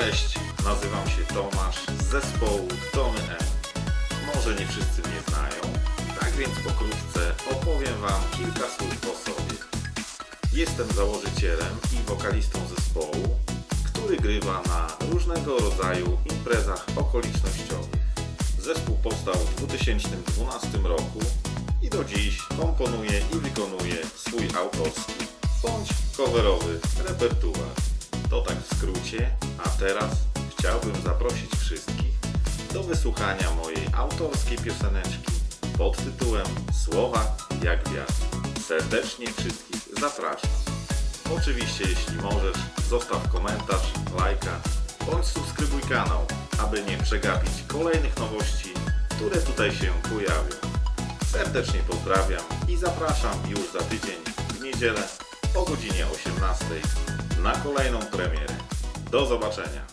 Cześć, nazywam się Tomasz z zespołu Tony M. Może nie wszyscy mnie znają, tak więc pokrótce opowiem Wam kilka słów o sobie. Jestem założycielem i wokalistą zespołu, który grywa na różnego rodzaju imprezach okolicznościowych. Zespół powstał w 2012 roku i do dziś komponuje i wykonuje swój autorski bądź coverowy repertuar. To tak w skrócie, a teraz chciałbym zaprosić wszystkich do wysłuchania mojej autorskiej pioseneczki pod tytułem Słowa jak wiatr. Serdecznie wszystkich zapraszam. Oczywiście jeśli możesz, zostaw komentarz, lajka bądź subskrybuj kanał, aby nie przegapić kolejnych nowości, które tutaj się pojawią. Serdecznie pozdrawiam i zapraszam już za tydzień w niedzielę o godzinie 18 na kolejną premierę. Do zobaczenia.